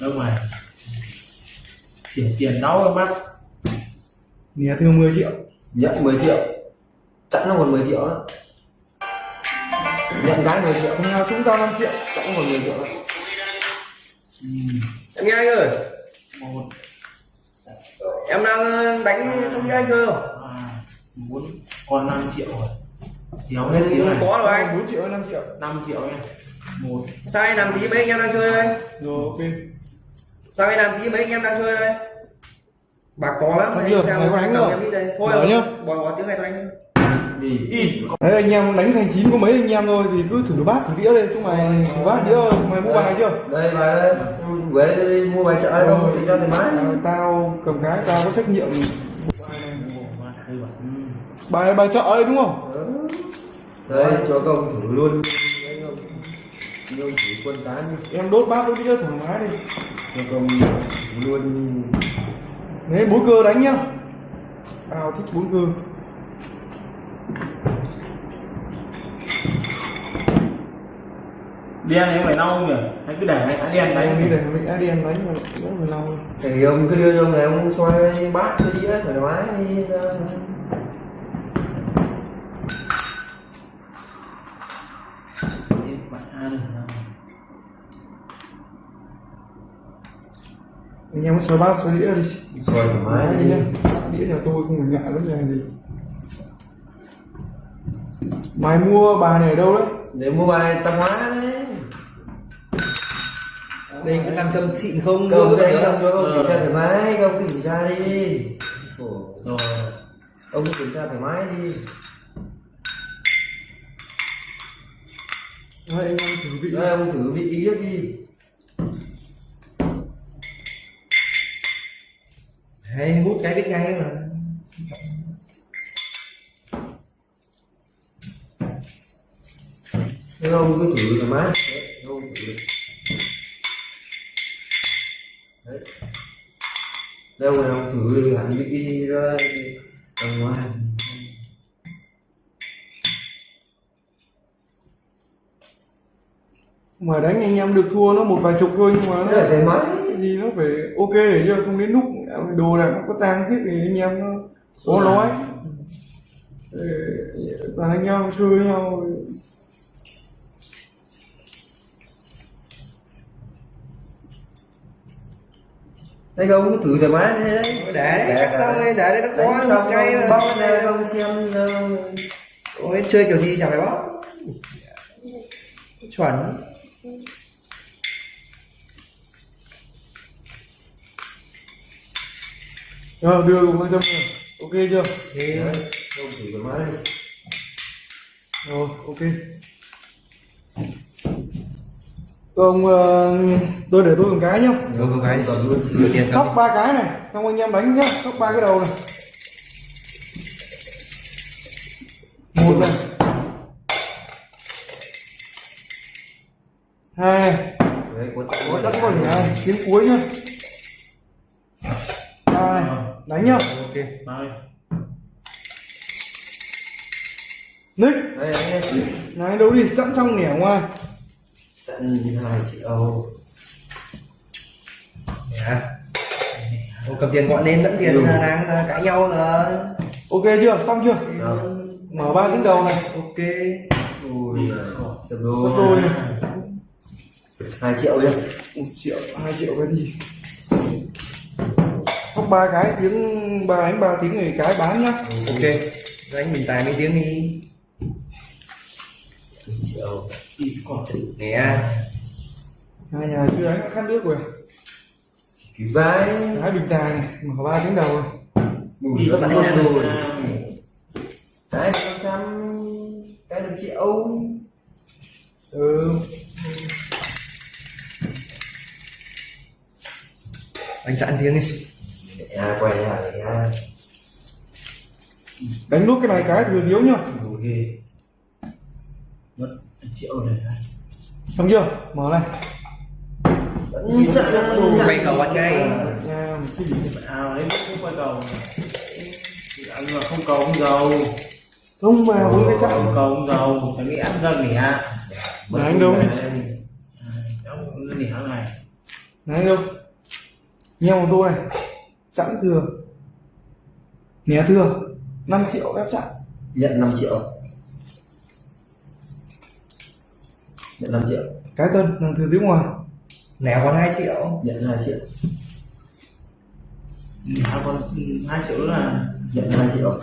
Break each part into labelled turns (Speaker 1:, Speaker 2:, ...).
Speaker 1: đâu mà chuyển tiền đau em mắt
Speaker 2: Nè thương 10 triệu.
Speaker 3: Nhận 10 triệu. Chẵn nó còn 10 triệu đó. Nhận cái 10 triệu.
Speaker 2: Thằng nào chúng ta 5 triệu.
Speaker 3: Chẵn còn 10 triệu đó.
Speaker 4: Em nghe anh ơi.
Speaker 1: Một.
Speaker 4: Em đang ờ, đánh trong đĩa anh chơi không?
Speaker 1: Bốn. Còn 5 triệu rồi. Thiếu hết tiếng này.
Speaker 4: có rồi anh.
Speaker 2: 4 triệu hay 5 triệu?
Speaker 1: 5 triệu nha. Một.
Speaker 4: Anh làm tí mấy anh em đang chơi đây?
Speaker 2: Rồi ok
Speaker 4: sao anh làm tí mấy anh em đang chơi đây. Bạc có lắm anh sao
Speaker 2: có
Speaker 4: sao
Speaker 2: đánh không?
Speaker 4: em đi đây. Thôi rồi
Speaker 2: nhá.
Speaker 4: bỏ bỏ tiếng này cho anh
Speaker 3: đi.
Speaker 1: Ít
Speaker 2: Đấy anh em đánh thành chín có mấy anh em thôi thì cứ thử bát thử đĩa đây. Chúng mày thử bát đĩa mày mua bài chưa?
Speaker 3: Đây bài đây. Về đây mua bài chợ đây đâu thì cho thoải mái.
Speaker 2: Tao- cầm cái tao có trách nhiệm.
Speaker 1: Ừ.
Speaker 2: bài bài chợ đây đúng không?
Speaker 3: Đây cho công thử luôn.
Speaker 2: Em đốt bát đốt đĩa thoải mái đi
Speaker 3: cho công luôn
Speaker 2: đấy bốn cơ đánh nhá. Tao thích bốn cơ.
Speaker 1: Đen này phải lau nhỉ? Hay cứ để cái đen
Speaker 2: em nghĩ
Speaker 1: đấy
Speaker 2: để mình đã đi em đánh rồi đỡ phải lau
Speaker 3: thì ông cứ đưa cho ông này ông xoay bát cái đĩa thoải mái đi ra.
Speaker 1: bạn ăn được
Speaker 2: anh em có xoay bát xoay đĩa đi.
Speaker 3: Xoay thoải mái
Speaker 2: đi
Speaker 3: đi.
Speaker 2: nhá đĩa nhà tôi không phải ngại vấn đề gì mày mua bài này ở đâu đấy?
Speaker 3: Để mua bài tạp hóa đấy.
Speaker 4: Đây có nam châm xịn không?
Speaker 3: Đánh
Speaker 4: đấy
Speaker 3: xong cho ông
Speaker 1: Ờ.
Speaker 3: kiểm tra thoải mái ông kiểm tra đi.
Speaker 1: Rồi
Speaker 3: ông cứ kiểm tra thoải mái đi.
Speaker 2: Anh em thử vị
Speaker 3: đây ông thử vị ý đi
Speaker 4: hay hút cái biết ngay mà.
Speaker 3: Ông cứ thử mái Đấy, ông thử được Đấy. Đây ông này ông thử đi hẳn đi ra Ở ngoài
Speaker 2: mà đánh anh em được thua nó một vài chục thôi nhưng mà
Speaker 3: là
Speaker 2: nó
Speaker 3: thoải mái
Speaker 2: cái gì nó phải ok để chưa không đến lúc đồ đạc nó có tang thiết thì anh em nó có nói. Ờ, toàn anh em chơi với nhau.
Speaker 3: Đây ông cứ thử thoải mái đi đấy.
Speaker 4: Để đấy cắt xong đây để đấy nó có
Speaker 3: xong
Speaker 4: một cái
Speaker 3: ông
Speaker 4: mà
Speaker 3: bóc ra ông xem ờ,
Speaker 4: Ôi, chơi kiểu gì chẳng phải bóc? Chuẩn
Speaker 2: Ờ, đưa cùng con châm này ok chưa?
Speaker 4: Thì
Speaker 3: Đấy, ông thử thoải mái đi.
Speaker 2: Rồi ok. Ông tôi để tôi cầm cái nhá.
Speaker 4: Được một cái
Speaker 3: luôn
Speaker 4: đưa
Speaker 2: sóc ba cái này xong anh em đánh nhá. Sóc ba cái đầu này. Một này. Hai này.
Speaker 3: Đấy, có chắc
Speaker 2: có chắc có tiếng cuối nhá. Này đánh nhá.
Speaker 4: Ok
Speaker 1: đây
Speaker 2: nick.
Speaker 3: Đây, đấy, đấy.
Speaker 2: này đâu đi chẵn trong nẻ ngoài
Speaker 3: Sẵn 2 triệu
Speaker 4: dạ Ô, cầm tiền gọi lên lẫn tiền
Speaker 3: Ừ.
Speaker 4: đang cãi nhau rồi.
Speaker 2: Ok chưa? Xong chưa?
Speaker 3: Rồi.
Speaker 2: mở ba tiếng đầu này.
Speaker 4: Ok.
Speaker 3: Ui, sập đôi. 2 triệu đi.
Speaker 2: Một triệu hai triệu cái gì sóc ba cái tiếng ba đánh ba tiếng thì cái bán nhá.
Speaker 4: Ok. Đánh mình tài mấy tiếng đi.
Speaker 3: Triệu
Speaker 4: nè.
Speaker 2: Hai nhà chưa đánh khát nước rồi.
Speaker 3: Kỳ vai
Speaker 2: cái bình tài này mở ba tiếng đầu này
Speaker 3: Mùi
Speaker 1: còn
Speaker 3: đôi rồi. Cái 500 Cái 1 triệu.
Speaker 2: Ừ.
Speaker 4: Anh chặn tiếng đi
Speaker 3: À, quay lại nha
Speaker 2: đánh nốt cái này cái thừa thiếu nhá.
Speaker 3: Ok
Speaker 1: mất triệu rồi
Speaker 2: xong chưa? Mở này.
Speaker 4: Quay cầu anh ngay
Speaker 2: nhà một cái gì
Speaker 1: bạn ao đấy cũng quay cầu. Thì ăn mà không cầu không giàu
Speaker 2: không mà bốn cái
Speaker 1: không
Speaker 2: chặn
Speaker 1: cầu không giàu chẳng nghĩ ăn ra nẻ
Speaker 2: Mà anh đâu?
Speaker 1: cháu cứ nẻ này?
Speaker 2: Này đâu? Nheo một tô này chẵn thừa. Né thừa. 5 triệu ép chặn
Speaker 3: nhận 5 triệu. Nhận 5 triệu.
Speaker 2: Cái cân nàng thừa tiếng ngoài.
Speaker 4: Nẻ còn 2 triệu.
Speaker 3: Nhận 2 triệu.
Speaker 1: À, còn hai triệu nữa là
Speaker 3: nhận 2 triệu.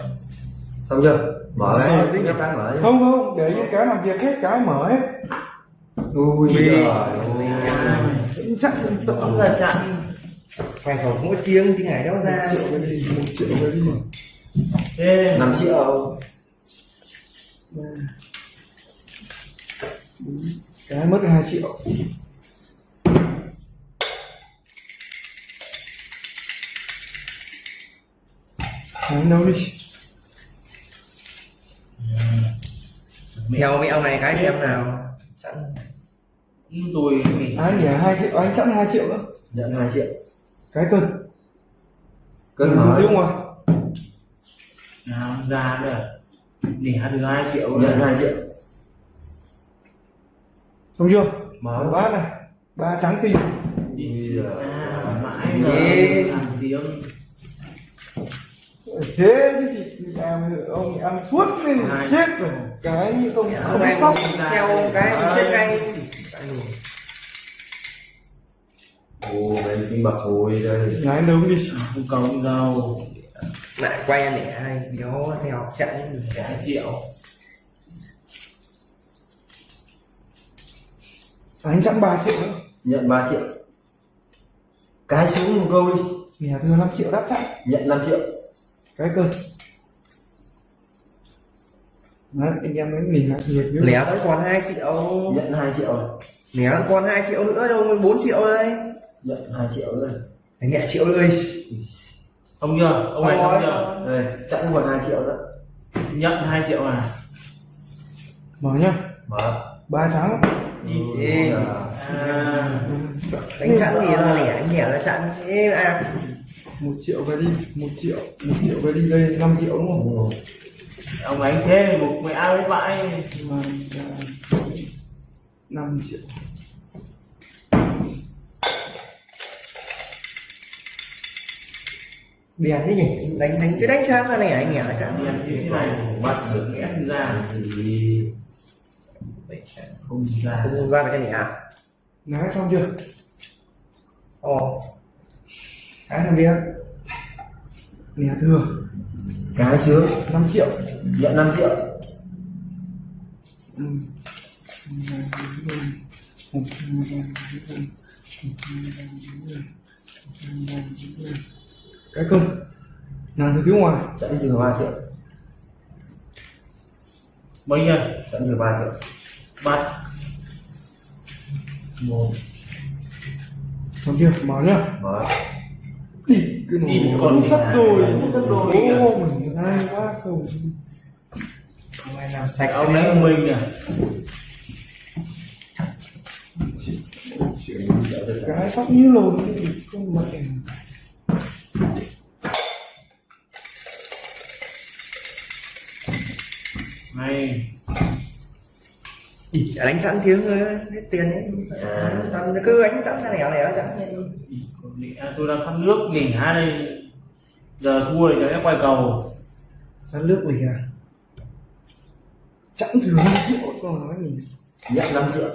Speaker 3: Xong chưa? Mở
Speaker 2: Sao
Speaker 3: mở đi
Speaker 2: không không để yên cái làm việc hết cái mở hết.
Speaker 3: Ui
Speaker 2: Vì-
Speaker 3: giời.
Speaker 2: Chặn sợ
Speaker 1: là chặn
Speaker 4: phải khẩu không có chiêng thì ngày đéo
Speaker 2: một
Speaker 4: ra
Speaker 2: triệu cái đi một triệu cái đi
Speaker 1: thế.
Speaker 3: 5 triệu.
Speaker 2: Cái mất 2 triệu. Đánh đâu đi.
Speaker 4: Theo mẹo này cái xem nào sẵn
Speaker 1: tôi
Speaker 2: Anh nhỉ 2 triệu, anh chẵn 2 triệu nữa
Speaker 3: nhận 2 triệu
Speaker 2: Cái cân.
Speaker 3: Cân mở
Speaker 2: tiếng ngoài
Speaker 1: nào ra nữa nỉ được hai triệu
Speaker 3: nhận
Speaker 1: nữa
Speaker 3: 2 triệu.
Speaker 2: Xong chưa?
Speaker 3: mở.
Speaker 2: Bát này. Ba trắng tinh
Speaker 1: à, mãi là làm tiếng.
Speaker 2: Thế thì làm ông ăn suốt nên
Speaker 1: Hai.
Speaker 2: chết rồi. Cái ông
Speaker 4: không
Speaker 2: không sóc.
Speaker 4: theo cái chết ngay
Speaker 3: ồ mấy cái bạc hồi đây.
Speaker 2: Ngái đâu đi.
Speaker 1: Không cầu không giàu
Speaker 4: lại quay anh để hai béo theo chặn
Speaker 1: hai triệu.
Speaker 2: Anh chẵn 3 triệu nữa.
Speaker 3: Nhận 3 triệu. Cái xuống một câu đi.
Speaker 2: Nhà thừa 5 triệu đáp chẵn
Speaker 3: nhận 5 triệu.
Speaker 2: Cái cân Đấy, anh em mới nhìn lại nhiệt
Speaker 4: lẻ vẫn còn 2 triệu.
Speaker 3: Nhận 2 triệu rồi.
Speaker 4: Lẻ vẫn còn 2 triệu nữa đâu mới 4 triệu đây
Speaker 3: nhận 2 triệu rồi
Speaker 4: Phải nhẹ triệu ơi
Speaker 1: không chưa ông này
Speaker 4: Xong rồi,
Speaker 1: chưa
Speaker 3: đây chẵn còn 2 triệu nữa.
Speaker 1: Nhận hai triệu à?
Speaker 2: Mở nhá.
Speaker 3: Mở.
Speaker 2: Ba trắng
Speaker 1: à,
Speaker 4: đánh chặn gì là lẻ anh nhẹ là chặn ê à.
Speaker 2: Một triệu về đi một triệu một triệu về đi đây 5 triệu đúng không?
Speaker 1: Ông đánh thế một mẹ ao với vãi.
Speaker 2: Mà năm triệu
Speaker 4: đèn đấy nhỉ đánh đánh cái đánh chặn là lẻ anh là chặn
Speaker 1: tiền như thế này
Speaker 3: bắt được
Speaker 1: ép ra
Speaker 3: thì
Speaker 1: không ra
Speaker 4: không ra được cái lẻ
Speaker 2: nói xong chưa
Speaker 4: ồ cái làm việc
Speaker 2: nè thừa
Speaker 3: cái sướng
Speaker 2: 5 triệu
Speaker 3: nhận 5 triệu
Speaker 2: ừ. Cái cân nàng từ phía ngoài
Speaker 3: chẵn từ 3 triệu.
Speaker 1: Bao nhiêu
Speaker 3: chẵn từ 3 triệu.
Speaker 1: Bắt một.
Speaker 2: Xong chưa mở nhá.
Speaker 3: Mở.
Speaker 2: Đi cái
Speaker 1: Đi, còn
Speaker 2: còn sắp đôi.
Speaker 1: Sắp đôi
Speaker 2: ô mình hay quá không.
Speaker 4: Không ai làm sạch
Speaker 1: ông đánh mình à?
Speaker 2: Cái sóc như lồn không mẹ
Speaker 1: này
Speaker 4: Ỉ, đánh chặn tiếng thôi hết tiền ấy.
Speaker 3: À.
Speaker 4: Chặn cứ đánh chặn ra lẻ lẻ
Speaker 1: à, tôi đang khăn nước nỉ hai đây. Giờ thua thì chắc quay cầu.
Speaker 2: Ăn nước gì à? Chẳng thừa 5 triệu còn nói gì.
Speaker 3: Nhận 5 triệu.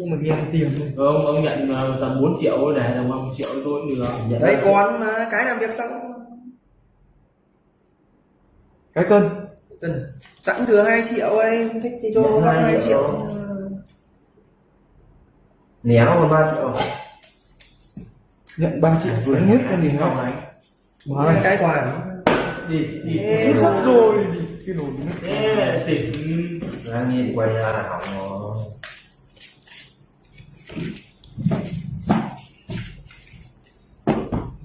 Speaker 2: Ô, mà ăn tiền thôi.
Speaker 1: Ông ông nhận ờ, tầm 4 triệu thôi để tầm 1 triệu cho tôi cũng được.
Speaker 3: Nhận
Speaker 4: đây
Speaker 3: 5 triệu.
Speaker 4: còn mà cái làm việc xong.
Speaker 2: Cái cân
Speaker 4: Cần sẵn thừa 2 triệu ấy không thích thì cho gấp
Speaker 3: hai
Speaker 4: 2
Speaker 3: triệu.
Speaker 4: triệu.
Speaker 3: Né còn 3 triệu.
Speaker 2: Nhận 3 triệu. Đánh hết con gì
Speaker 1: đánh
Speaker 2: mở
Speaker 4: Cái quả
Speaker 1: đi đi.
Speaker 2: Sắp đôi đi. Cái nổ nó
Speaker 1: thế tỉnh.
Speaker 3: Đang nhìn quay ra là hỏng rồi.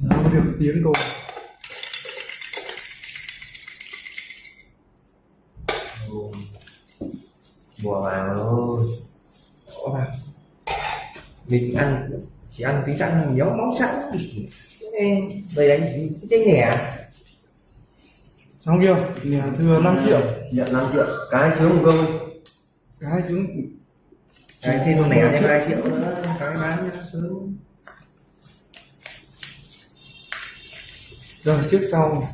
Speaker 2: Nó được tiếng thôi
Speaker 3: thôi.
Speaker 4: Ồ, mà. mình ăn chỉ ăn tí nhớ móng chặn Ê, đây đánh cái nhẹ
Speaker 2: xong chưa? Nhà thừa 5 triệu.
Speaker 3: Nhận 5 triệu. Cái sướng một đi
Speaker 2: cái xuống
Speaker 4: cái thêm con lẻ thêm 2 triệu. nữa. Cái bán sướng
Speaker 2: rồi trước sau.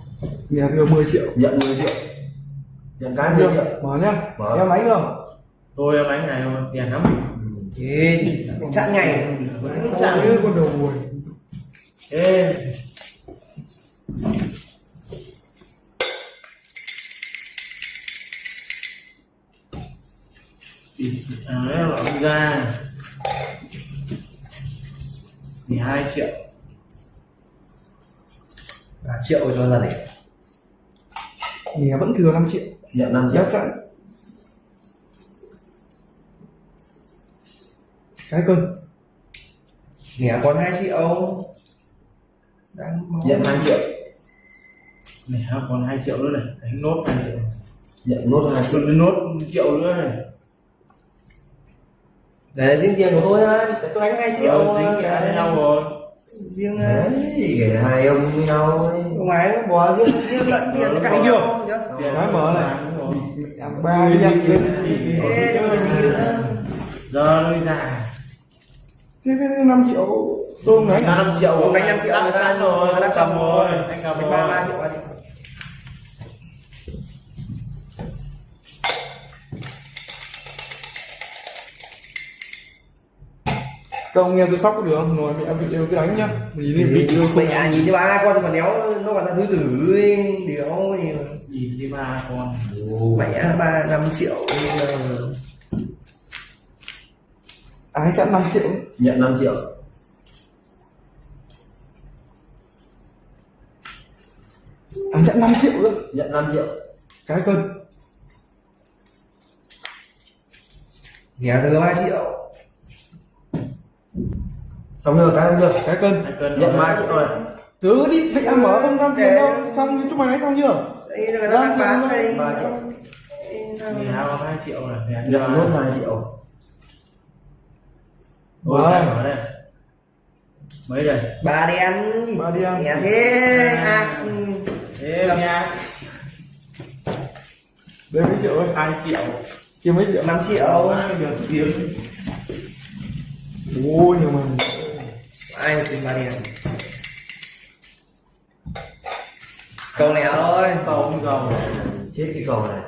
Speaker 2: Nhà thừa 10 triệu.
Speaker 3: Nhận 10 triệu. Nhận cái 10 triệu.
Speaker 2: mở nhá.
Speaker 3: Mở.
Speaker 2: em đánh được
Speaker 1: tôi bánh này mà tiền lắm.
Speaker 4: Thế chặn ngày
Speaker 2: sao như con đầu mùi
Speaker 1: ê à ông ra 12 triệu.
Speaker 4: 3 triệu cho gia đình.
Speaker 2: Nhà vẫn thừa 5 triệu.
Speaker 3: Nhận 5 triệu.
Speaker 2: Chắc cái cân
Speaker 4: Nghẻ còn 2 triệu đang
Speaker 3: nhận 2 triệu
Speaker 1: này còn 2 triệu nữa này đánh nốt 2 triệu
Speaker 3: nhận nốt 2 triệu
Speaker 1: nốt triệu nữa này
Speaker 4: để riêng tiền của tôi thôi tôi đánh 2 triệu
Speaker 1: Rồi, dính cả với nhau rồi
Speaker 4: riêng
Speaker 3: đấy để hai ông với nhau ấy.
Speaker 4: ông ấy bỏ riêng riêng lẫn tiền
Speaker 1: Ờ,
Speaker 4: cái
Speaker 1: đúng
Speaker 4: chưa
Speaker 1: Tiền
Speaker 2: Cái mở này. ba cái
Speaker 4: nhưng mà gì nữa
Speaker 1: giờ nó ra
Speaker 2: thế thế 5 triệu tôi không đánh
Speaker 1: ra 5 triệu.
Speaker 4: Ông đánh 5 triệu người ta
Speaker 1: rồi
Speaker 4: người ta đã cầm rồi.
Speaker 1: anh cầm
Speaker 4: ba ba triệu ba triệu.
Speaker 2: Công nghe tôi sóc được không? Rồi mẹ vị yêu cứ đánh nhá. Nhìn đi vị yêu không?
Speaker 4: Mẹ à, nhìn cho ba con mà đéo nó còn ra thứ tử ấy đéo. Gì mà
Speaker 1: nhìn đi ba con.
Speaker 4: Mẹ ba năm triệu
Speaker 2: ái chẵn 5 triệu.
Speaker 3: Nhận 5 triệu.
Speaker 2: Ái chẵn 5 triệu nữa
Speaker 3: nhận 5 triệu.
Speaker 2: Cái cân.
Speaker 4: Nghẻ từ ba triệu.
Speaker 3: Xong chưa cái không chưa
Speaker 2: cái cân.
Speaker 1: Hai cân
Speaker 3: nhận 3 triệu rồi.
Speaker 2: Cứ đi thịnh ăn mở không? Tham tiền đâu xong chúng mày đánh xong chưa?
Speaker 4: Đây là người ta bán đây.
Speaker 3: ba triệu
Speaker 1: mười hai có hai triệu. Này
Speaker 3: nhận nốt 2 triệu
Speaker 1: Ôi, đây,
Speaker 2: đây.
Speaker 1: mở đây. Mấy đây?
Speaker 4: Bà đen
Speaker 2: Bà đen.
Speaker 4: nghẻ thế à. ừ.
Speaker 1: thế nha.
Speaker 2: Đây mấy triệu ơi.
Speaker 1: Hai triệu.
Speaker 2: Kia mấy triệu?
Speaker 4: 5 triệu.
Speaker 1: Được tiếng
Speaker 2: ôi nhiều mình
Speaker 4: ai tìm bà đen câu lẻ thôi
Speaker 1: cầu không cầu.
Speaker 3: Chết cái cầu này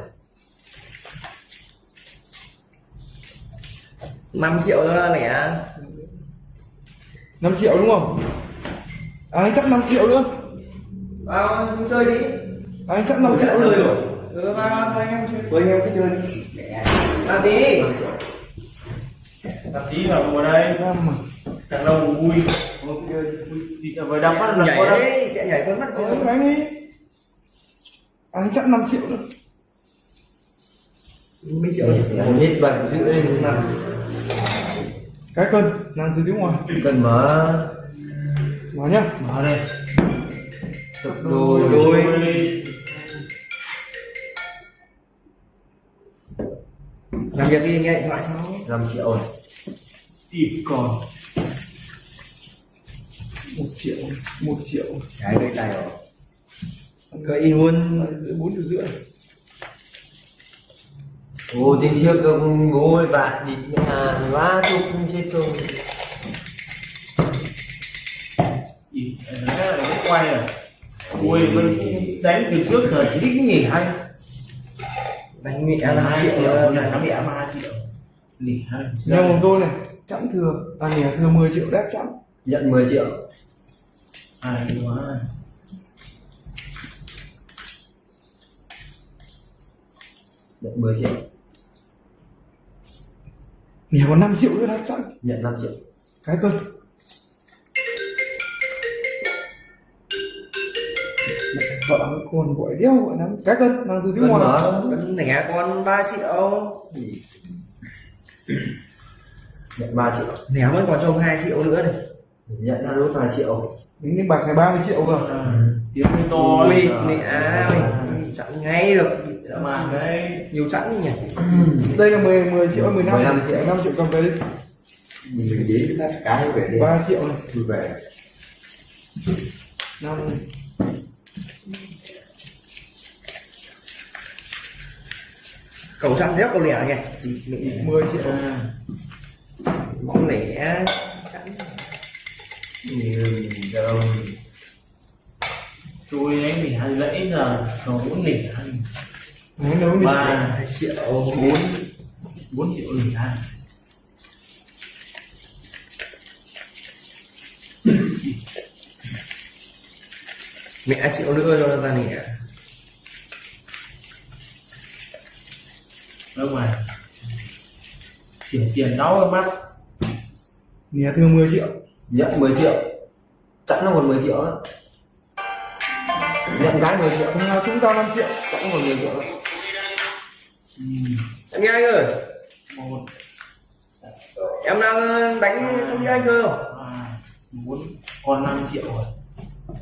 Speaker 4: 5 triệu cho lẻ
Speaker 2: 5 triệu đúng không? Ái chắc 5 triệu nữa?
Speaker 4: Vào không chơi đi.
Speaker 2: Ái chắc 5 triệu
Speaker 4: chơi rồi. Ừ vào vào với anh em chơi. Với anh em cứ chơi đi. Làm đi
Speaker 1: tập tí vào ngồi đây. Càng lâu càng vui. Đi. Với đập bắt lập
Speaker 4: nhảy chạy nhảy con mắt chưa
Speaker 2: đánh đi. Ái chắc 5 triệu nữa
Speaker 4: mấy triệu
Speaker 3: nhận hết bảy đây
Speaker 4: năm.
Speaker 2: Cái cân nàng từ tiếng ngoài.
Speaker 3: Cần mở.
Speaker 2: Mở nhá.
Speaker 1: Mở đây.
Speaker 3: Sập đôi.
Speaker 4: đôi. làm việc đi nghe điện thoại
Speaker 3: 5 triệu rồi.
Speaker 1: Tìm còn.
Speaker 2: 1 triệu 1 triệu.
Speaker 4: Cái đây tài rồi. In luôn.
Speaker 2: Bốn triệu rưỡi
Speaker 3: Ồ, tiền trước ông bố với bạn đi. Nhà quá chục chết rồi.
Speaker 1: Ý, đấy là cái quay à? Ui vẫn đánh từ trước giờ chỉ thích nghỉ hay.
Speaker 4: Đánh mẹ
Speaker 1: năm hai
Speaker 4: triệu
Speaker 1: triệu
Speaker 4: rồi.
Speaker 1: là nó bị ám hai triệu. Nghỉ hay.
Speaker 2: Nhưng mà tôi này chẵn thừa. À nè thừa 10 triệu đép chẵn.
Speaker 3: Nhận 10 triệu.
Speaker 1: Ai quá.
Speaker 3: Nhận 10 triệu
Speaker 2: nè còn 5 triệu nữa đép chẵn
Speaker 3: nhận 5 triệu.
Speaker 2: Cái cân vợ con gọi đeo gọi lắm cái cân nàng từ tiếng
Speaker 3: cần
Speaker 2: ngoài.
Speaker 3: mở
Speaker 4: Vẫn lẻ con 3 triệu.
Speaker 3: Nhận 3 triệu.
Speaker 4: Lẻ vẫn còn cho ông 2 triệu nữa này.
Speaker 3: Nhận ra nốt 2 triệu.
Speaker 2: Đến đánh bạc này 30 triệu cơ.
Speaker 1: À, tiếng hơi to
Speaker 4: mình chặn ngay được
Speaker 1: mà cái
Speaker 4: nhiều chặn đi nhỉ?
Speaker 2: Đây là 10 10 triệu 15
Speaker 3: 15 triệu.
Speaker 2: 5 triệu cầm về đi
Speaker 3: mình đến ta cái về đi
Speaker 2: 3 triệu này.
Speaker 3: Vui vẻ
Speaker 2: 5 này
Speaker 4: cầu chặn dép cầu lẻ nhỉ?
Speaker 2: 10 triệu.
Speaker 1: À,
Speaker 4: mỏng lẻ chẵn.
Speaker 3: Nhiều đâu
Speaker 1: tôi đánh thì hai lẫy giờ còn bốn lẻ.
Speaker 2: Nếu nấu đi
Speaker 1: ba
Speaker 4: hai triệu.
Speaker 1: bốn. Bốn triệu lẻ hai.
Speaker 4: Mẹ triệu nữa cho nó ra nè.
Speaker 1: Đâu mà xỉa tiền đau ở mắt
Speaker 2: Nè thương 10 triệu.
Speaker 3: Nhận 10 triệu. Chẵn nó còn 10 triệu đó nhận gái 10 triệu.
Speaker 2: Chúng ta 5 triệu.
Speaker 3: Chẵn còn 10 triệu. đó.
Speaker 4: Anh nghe anh ơi.
Speaker 1: Một.
Speaker 4: Em đang ờ, đánh trong với anh chơi không?
Speaker 1: bốn. Còn 5 triệu rồi.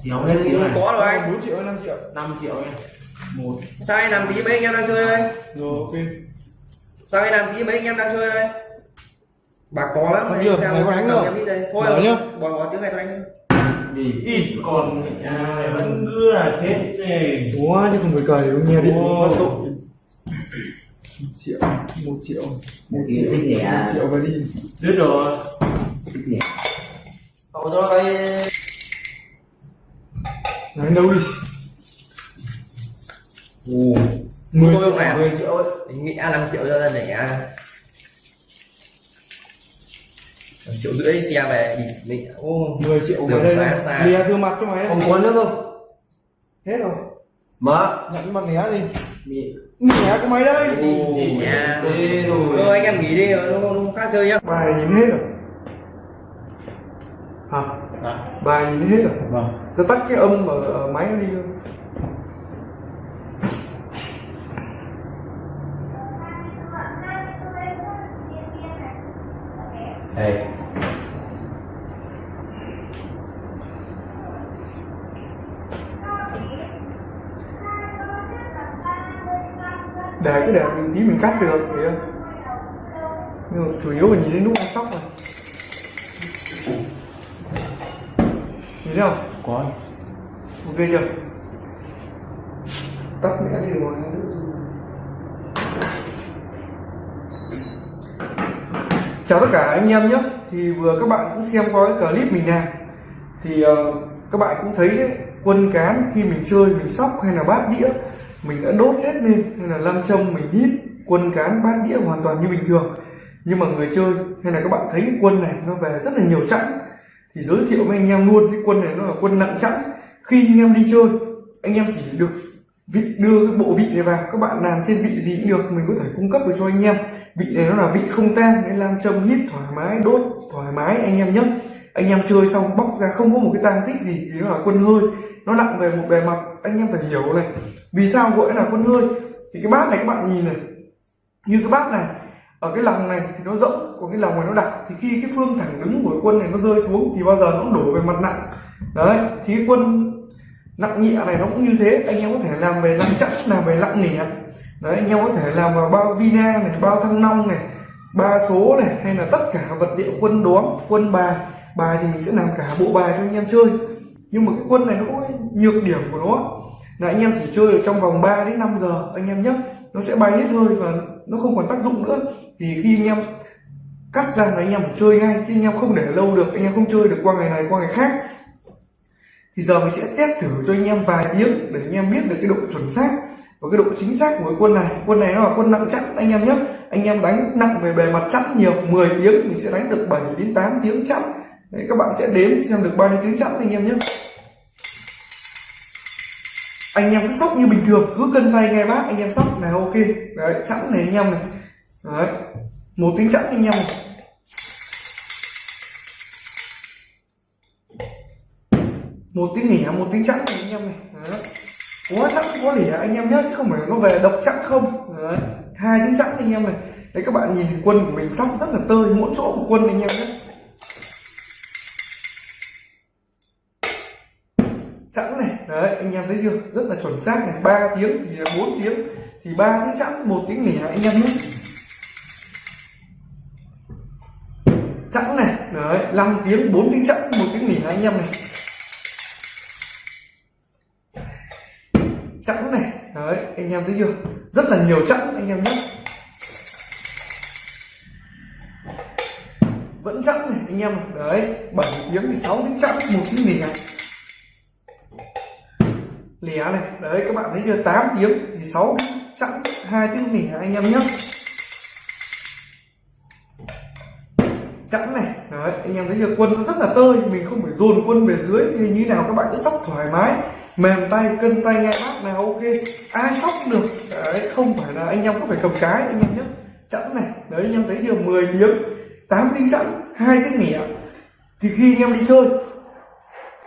Speaker 1: Đéo hết tiếng này
Speaker 4: có rồi anh.
Speaker 2: 4 triệu hay 5 triệu?
Speaker 1: 5 triệu nha. Một.
Speaker 4: Sao anh làm tí mấy anh em đang chơi đây?
Speaker 2: Rồi ok.
Speaker 4: Sao anh làm tí mấy anh em đang chơi đây? Bà có lắm
Speaker 2: chưa?
Speaker 4: xem
Speaker 2: Mày có đánh không?
Speaker 4: em đi đây. Thôi
Speaker 2: Mở nhá.
Speaker 4: bỏ bỏ tiếng này cho anh
Speaker 3: đi.
Speaker 1: Ít còn à, vẫn cứ là chết này
Speaker 2: Ủa chứ không phải cờ để nghe điện
Speaker 1: Ồ.
Speaker 2: phát tội 1 triệu 1 triệu 1
Speaker 3: Đi
Speaker 2: triệu? 1 triệu và đi
Speaker 1: đứt rồi
Speaker 3: cậu cho cái
Speaker 2: Đánh đâu đi?
Speaker 4: Ồ.
Speaker 2: 10
Speaker 4: tôi
Speaker 2: triệu
Speaker 4: không này
Speaker 2: 10 triệu. Ấy
Speaker 4: nghĩ 5 triệu cho dân này à Một triệu rưỡi xe về thì mình ô
Speaker 2: 10 triệu
Speaker 4: Đường
Speaker 2: đây
Speaker 4: xa xa.
Speaker 2: Lìa thương mặt cho mày
Speaker 3: không có nước không?
Speaker 2: Hết rồi.
Speaker 3: Mở.
Speaker 2: Nhận bằng né gì Nẻ của mày đây.
Speaker 3: Ồ,
Speaker 4: nhà
Speaker 3: đi rồi.
Speaker 4: Thôi anh em nghỉ đi rồi nó không khác chơi nhá.
Speaker 2: Bài nhìn hết rồi. Hả?
Speaker 1: à,
Speaker 2: Bài nhìn hết rồi.
Speaker 1: Vâng.
Speaker 2: Tao tắt cái âm ở, ở máy nó đi luôn
Speaker 3: đây
Speaker 2: để cái để mình tí mình cắt được thấy không? Nhưng mà chủ yếu là nhìn đến lúc ăn sóc rồi nhìn thấy không?
Speaker 1: Có
Speaker 2: ok chưa? Tắt mẹ đi rồi chào tất cả anh em nhé. Thì vừa các bạn cũng xem qua cái clip mình làm thì ờ, các bạn cũng thấy đấy quân cán khi mình chơi mình sóc hay là bát đĩa mình đã đốt hết lên hay là lâm châm mình hít quân cán bát đĩa hoàn toàn như bình thường. Nhưng mà người chơi, hay là các bạn thấy cái quân này, nó về rất là nhiều chẵn. Thì giới thiệu với anh em luôn, cái quân này nó là quân nặng chẵn. Khi anh em đi chơi, anh em chỉ được vị, đưa cái bộ vị này vào. Các bạn làm trên vị gì cũng được, mình có thể cung cấp được cho anh em. Vị này nó là vị không tan nên làm châm hít thoải mái, đốt thoải mái anh em nhé. Anh em chơi xong bóc ra, không có một cái tang tích gì, thì nó là quân hơi nó nặng về một bề mặt, anh em phải hiểu này. Vì sao gọi là quân hơi? Thì cái bát này các bạn nhìn này. Như cái bát này, ở cái lòng này thì nó rộng, còn cái lòng này nó đặc. Thì khi cái phương thẳng đứng của quân này nó rơi xuống thì bao giờ nó cũng đổ về mặt nặng. Đấy, thì cái quân nặng nhẹ này nó cũng như thế. Anh em có thể làm về nặng chắc làm về nặng nẻ. Đấy, anh em có thể làm vào bao vina này, bao thăng long này, ba số này, hay là tất cả vật liệu quân đóm, quân bài. Bài thì mình sẽ làm cả bộ bài cho anh em chơi nhưng mà cái quân này nó có nhược điểm của nó. Là anh em chỉ chơi được trong vòng 3 đến 5 giờ, anh em nhé. Nó sẽ bay hết hơi và nó không còn tác dụng nữa. Thì khi anh em cắt ra là anh em phải chơi ngay, chứ anh em không để lâu được, anh em không chơi được qua ngày này, qua ngày khác. Thì giờ mình sẽ test thử cho anh em vài tiếng để anh em biết được cái độ chuẩn xác và cái độ chính xác của cái quân này. Quân này nó là quân nặng chắc anh em nhé. Anh em đánh nặng về bề mặt chắc nhiều 10 tiếng mình sẽ đánh được 7 đến 8 tiếng chắc Đấy, các bạn sẽ đếm xem được bao nhiêu tiếng chẵn anh em nhé. Anh em cứ sóc như bình thường cứ cân tay nghe bác anh em sóc là ok. Đấy chẵn này anh em này. Đấy một tiếng chẵn anh em này. Một tiếng nẻ một tiếng chẵn này anh em này. Đấy. quá chẵn quá lẻ anh em nhé chứ không phải nó về độc chẵn không. Đấy hai tiếng chẵn anh em này. Đấy các bạn nhìn thì quân của mình sóc rất là tơi mỗi chỗ của quân anh em nhé. Chẵn này. Đấy, anh em thấy chưa? Rất là chuẩn xác này. Ba tiếng, thì bốn tiếng. Thì ba tiếng chẵn, một tiếng lẻ anh em nhé. Chẵn này. Đấy 5 tiếng 4 tiếng chẵn, một tiếng lẻ anh em này. Chẵn này. Đấy, anh em thấy chưa? Rất là nhiều chẵn, anh em nhé. Vẫn chẵn này, anh em đấy 7 tiếng thì sáu tiếng chẵn, một tiếng lẻ lẻ này, đấy, các bạn thấy chưa? 8 tiếng thì 6 chẵn, hai tiếng lẻ anh em nhé? Chẵn này, đấy, anh em thấy chưa? Quân nó rất là tơi, mình không phải dồn quân về dưới thì như nào các bạn cứ sóc thoải mái. Mềm tay, cân tay ngay bát nào ok. Ai sóc được. Đấy, không phải là anh em có phải cầm cái, anh em nhé. Chẵn này, đấy, anh em thấy chưa? 10 tiếng 8 tiếng chẵn, hai tiếng lẻ thì khi anh em đi chơi,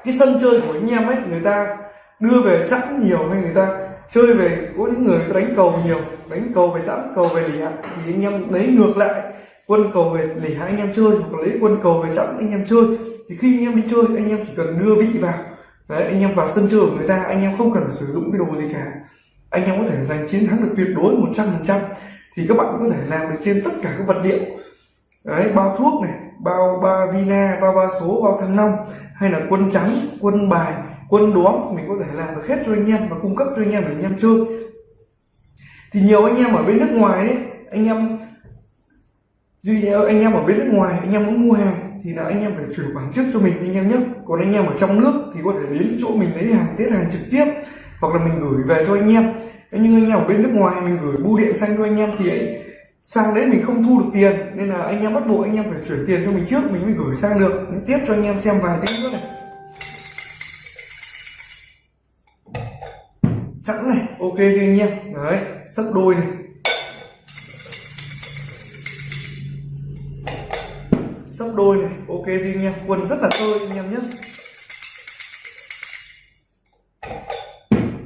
Speaker 2: cái sân chơi của anh em ấy, người ta đưa về chẵn nhiều hay người ta chơi về, có những người đánh cầu nhiều, đánh cầu về chẵn cầu về lì thì anh em lấy ngược lại quân cầu về lẻ anh em chơi, hoặc lấy quân cầu về chẵn anh em chơi. Thì khi anh em đi chơi, anh em chỉ cần đưa vị vào. Đấy, anh em vào sân chơi của người ta, anh em không cần phải sử dụng cái đồ gì cả. Anh em có thể giành chiến thắng được tuyệt đối 100% thì các bạn có thể làm được trên tất cả các vật liệu. Đấy, bao thuốc này, bao, ba vina, bao ba số, bao thăng long, hay là quân trắng, quân bài quân đóm mình có thể làm được hết cho anh em và cung cấp cho anh em để anh em chơi thì nhiều anh em ở bên nước ngoài đấy anh em duy anh em ở bên nước ngoài anh em muốn mua hàng thì là anh em phải chuyển khoản trước cho mình anh em nhé còn anh em ở trong nước thì có thể đến chỗ mình lấy hàng tiết hàng trực tiếp hoặc là mình gửi về cho anh em nhưng anh em ở bên nước ngoài mình gửi bưu điện sang cho anh em thì ấy, sang đấy mình không thu được tiền nên là anh em bắt buộc anh em phải chuyển tiền cho mình trước mình mới gửi sang được mình tiếp cho anh em xem vài tiếng nữa này chẵn này, ok chưa anh em đấy sấp đôi này. Sấp đôi này, ok chưa anh em. Quần rất là tơi anh em nhé.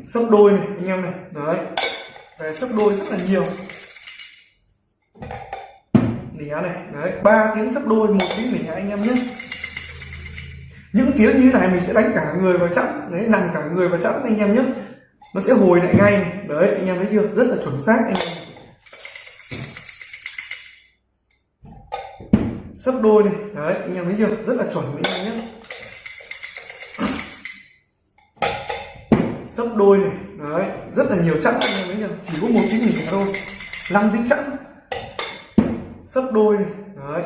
Speaker 2: Sấp đôi này, anh em này. Đấy. Về sấp đôi rất là nhiều. Nỉ này, đấy. Ba tiếng sấp đôi, một tiếng nỉ anh em nhé. Những tiếng như này mình sẽ đánh cả người vào chẵn. Đấy, nằm cả người vào chẵn anh em nhé nó sẽ hồi lại ngay. Đấy, anh em thấy chưa? Rất là chuẩn xác anh em. Sấp đôi này. Đấy, anh em thấy chưa? Rất là chuẩn anh em nhé. Sấp đôi này. Đấy, rất là nhiều chẵn anh em thấy chưa? Chỉ có một tiếng nhỉ thôi. Năm tiếng chẵn. Sấp đôi này. Đấy.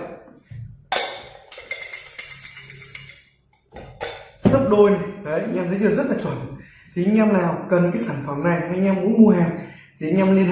Speaker 2: Sấp đôi này. Đấy, anh em thấy chưa? Rất là chuẩn thì anh em nào cần cái sản phẩm này, anh em muốn mua hàng, thì anh em liên hệ